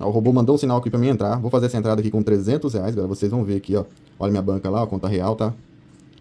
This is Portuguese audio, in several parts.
O robô mandou um sinal aqui pra mim entrar. Vou fazer essa entrada aqui com 300 reais, galera. Vocês vão ver aqui, ó. Olha minha banca lá, a conta real, tá?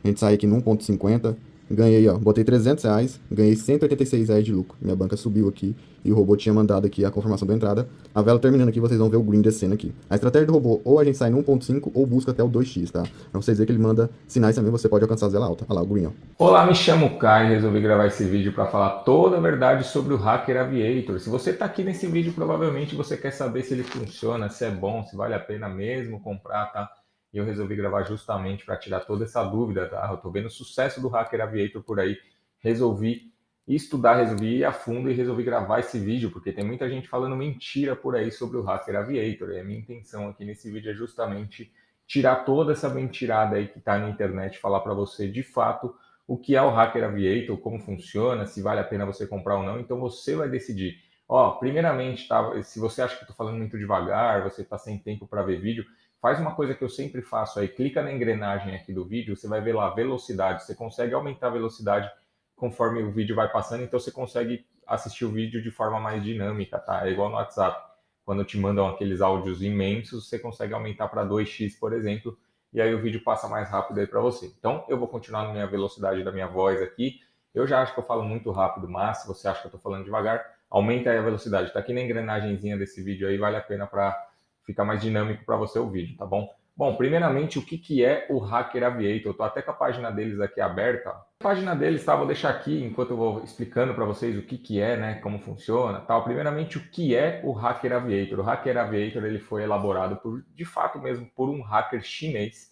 A gente sai aqui no 1.50. Ganhei, ó, botei 300 reais, ganhei 186 reais de lucro. Minha banca subiu aqui e o robô tinha mandado aqui a confirmação da entrada. A vela terminando aqui, vocês vão ver o green descendo aqui. A estratégia do robô, ou a gente sai no 1.5 ou busca até o 2x, tá? Pra vocês verem que ele manda sinais também, você pode alcançar a vela alta. Olha lá, o green, ó. Olá, me chamo Kai e resolvi gravar esse vídeo para falar toda a verdade sobre o Hacker Aviator. Se você tá aqui nesse vídeo, provavelmente você quer saber se ele funciona, se é bom, se vale a pena mesmo comprar, tá? Eu resolvi gravar justamente para tirar toda essa dúvida, tá? Eu tô vendo o sucesso do Hacker Aviator por aí resolvi estudar, resolvi ir a fundo e resolvi gravar esse vídeo, porque tem muita gente falando mentira por aí sobre o Hacker Aviator. E a minha intenção aqui nesse vídeo é justamente tirar toda essa mentirada aí que está na internet, falar para você de fato o que é o Hacker Aviator, como funciona, se vale a pena você comprar ou não. Então você vai decidir. Ó, primeiramente, tá, se você acha que eu tô falando muito devagar, você está sem tempo para ver vídeo, faz uma coisa que eu sempre faço aí, clica na engrenagem aqui do vídeo, você vai ver lá velocidade, você consegue aumentar a velocidade conforme o vídeo vai passando, então você consegue assistir o vídeo de forma mais dinâmica, tá? É igual no WhatsApp. Quando te mandam aqueles áudios imensos, você consegue aumentar para 2x, por exemplo, e aí o vídeo passa mais rápido aí para você. Então, eu vou continuar na minha velocidade da minha voz aqui. Eu já acho que eu falo muito rápido, mas se você acha que eu estou falando devagar, aumenta aí a velocidade. Está aqui na engrenagemzinha desse vídeo aí, vale a pena para ficar mais dinâmico para você o vídeo, tá bom? Bom, primeiramente, o que, que é o Hacker Aviator? Eu estou até com a página deles aqui aberta. A página deles, tá? Vou deixar aqui enquanto eu vou explicando para vocês o que, que é, né? Como funciona, tal. Primeiramente, o que é o Hacker Aviator? O Hacker Aviator ele foi elaborado por, de fato mesmo, por um hacker chinês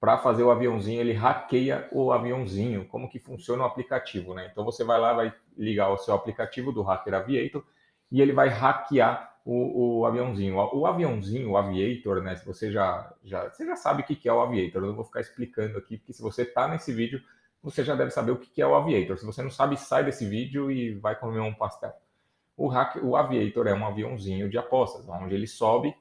para fazer o aviãozinho. Ele hackeia o aviãozinho. Como que funciona o aplicativo, né? Então você vai lá, vai ligar o seu aplicativo do Hacker Aviator e ele vai hackear o, o, aviãozinho. O, aviãozinho, o aviator, né? Se você já, já, você já sabe o que é o aviator, eu não vou ficar explicando aqui, porque se você está nesse vídeo, você já deve saber o que é o aviator. Se você não sabe, sai desse vídeo e vai comer um pastel. O, hack, o aviator é um aviãozinho de apostas, onde ele sobe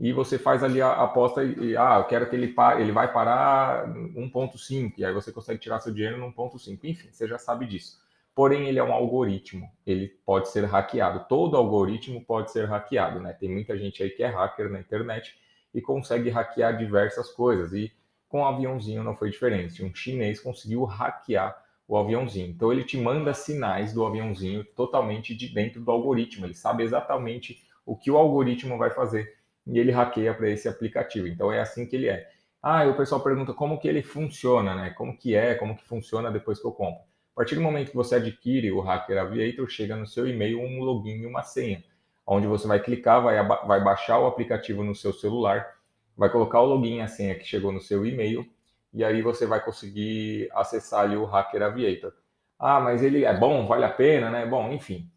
e você faz ali a aposta e, ah, eu quero que ele pare, ele vai parar 1.5, e aí você consegue tirar seu dinheiro no 1.5. Enfim, você já sabe disso porém ele é um algoritmo, ele pode ser hackeado. Todo algoritmo pode ser hackeado, né? Tem muita gente aí que é hacker na internet e consegue hackear diversas coisas. E com o aviãozinho não foi diferente. Um chinês conseguiu hackear o aviãozinho. Então ele te manda sinais do aviãozinho totalmente de dentro do algoritmo. Ele sabe exatamente o que o algoritmo vai fazer e ele hackeia para esse aplicativo. Então é assim que ele é. Ah, e o pessoal pergunta como que ele funciona, né? Como que é, como que funciona depois que eu compro. A partir do momento que você adquire o Hacker Aviator, chega no seu e-mail um login e uma senha, onde você vai clicar, vai, vai baixar o aplicativo no seu celular, vai colocar o login e a senha que chegou no seu e-mail, e aí você vai conseguir acessar ali o Hacker Aviator. Ah, mas ele é bom, vale a pena, né? Bom, enfim.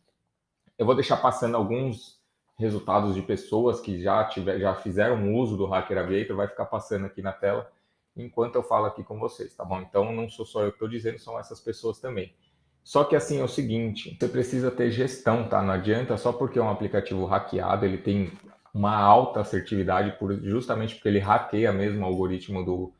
Eu vou deixar passando alguns resultados de pessoas que já, tiver, já fizeram uso do Hacker Aviator, vai ficar passando aqui na tela enquanto eu falo aqui com vocês, tá bom? Então não sou só eu que estou dizendo, são essas pessoas também. Só que assim é o seguinte, você precisa ter gestão, tá? Não adianta só porque é um aplicativo hackeado, ele tem uma alta assertividade por, justamente porque ele hackeia mesmo o algoritmo do,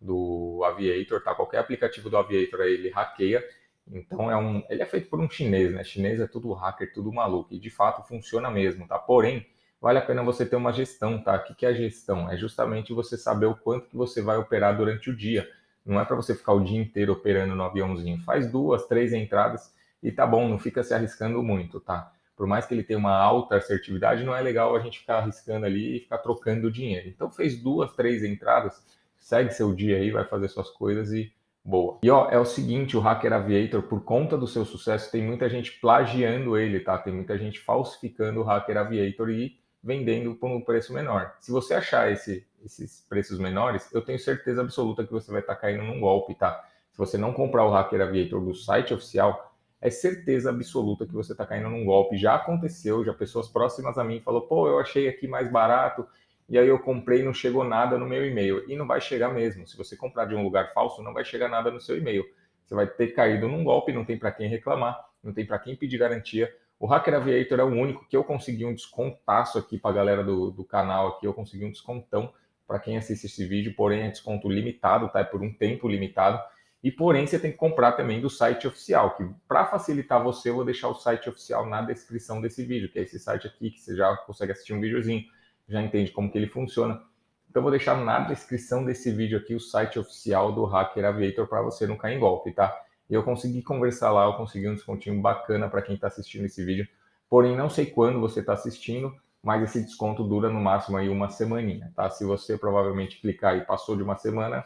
do Aviator, tá? Qualquer aplicativo do Aviator aí, ele hackeia. Então é um, ele é feito por um chinês, né? Chinês é tudo hacker, tudo maluco e de fato funciona mesmo, tá? Porém, vale a pena você ter uma gestão, tá? O que é a gestão? É justamente você saber o quanto que você vai operar durante o dia. Não é para você ficar o dia inteiro operando no aviãozinho. Faz duas, três entradas e tá bom, não fica se arriscando muito, tá? Por mais que ele tenha uma alta assertividade, não é legal a gente ficar arriscando ali e ficar trocando dinheiro. Então fez duas, três entradas, segue seu dia aí, vai fazer suas coisas e boa. E ó, é o seguinte, o Hacker Aviator, por conta do seu sucesso, tem muita gente plagiando ele, tá? Tem muita gente falsificando o Hacker Aviator e vendendo por um preço menor. Se você achar esse, esses preços menores, eu tenho certeza absoluta que você vai estar tá caindo num golpe, tá? Se você não comprar o Hacker Aviator do site oficial, é certeza absoluta que você está caindo num golpe. Já aconteceu, já pessoas próximas a mim falou, pô, eu achei aqui mais barato, e aí eu comprei e não chegou nada no meu e-mail. E não vai chegar mesmo. Se você comprar de um lugar falso, não vai chegar nada no seu e-mail. Você vai ter caído num golpe, não tem para quem reclamar, não tem para quem pedir garantia, o Hacker Aviator é o único que eu consegui um descontaço aqui para a galera do, do canal aqui, eu consegui um descontão para quem assiste esse vídeo, porém é desconto limitado, tá? É por um tempo limitado. E porém, você tem que comprar também do site oficial, que para facilitar você, eu vou deixar o site oficial na descrição desse vídeo, que é esse site aqui, que você já consegue assistir um videozinho, já entende como que ele funciona. Então, vou deixar na descrição desse vídeo aqui o site oficial do Hacker Aviator para você não cair em golpe, tá? E eu consegui conversar lá, eu consegui um descontinho bacana para quem está assistindo esse vídeo. Porém, não sei quando você está assistindo, mas esse desconto dura no máximo aí uma semaninha, tá? Se você provavelmente clicar e passou de uma semana,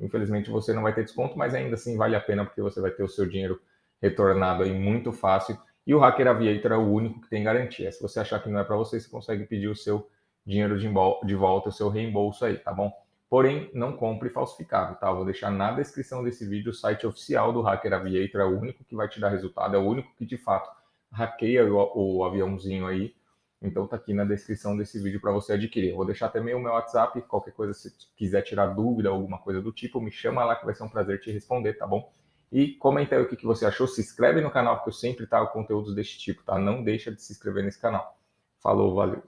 Infelizmente você não vai ter desconto, mas ainda assim vale a pena porque você vai ter o seu dinheiro retornado aí muito fácil. E o Hacker Aviator é o único que tem garantia. Se você achar que não é para você, você consegue pedir o seu dinheiro de volta, o seu reembolso aí, tá bom? Porém, não compre falsificado, tá? Eu vou deixar na descrição desse vídeo o site oficial do Hacker Aviator, é o único que vai te dar resultado, é o único que de fato hackeia o, o aviãozinho aí então tá aqui na descrição desse vídeo para você adquirir. Vou deixar também o meu WhatsApp, qualquer coisa se quiser tirar dúvida, alguma coisa do tipo, me chama lá que vai ser um prazer te responder, tá bom? E comenta aí o que, que você achou, se inscreve no canal, porque eu sempre trago conteúdos desse tipo, tá? Não deixa de se inscrever nesse canal. Falou, valeu!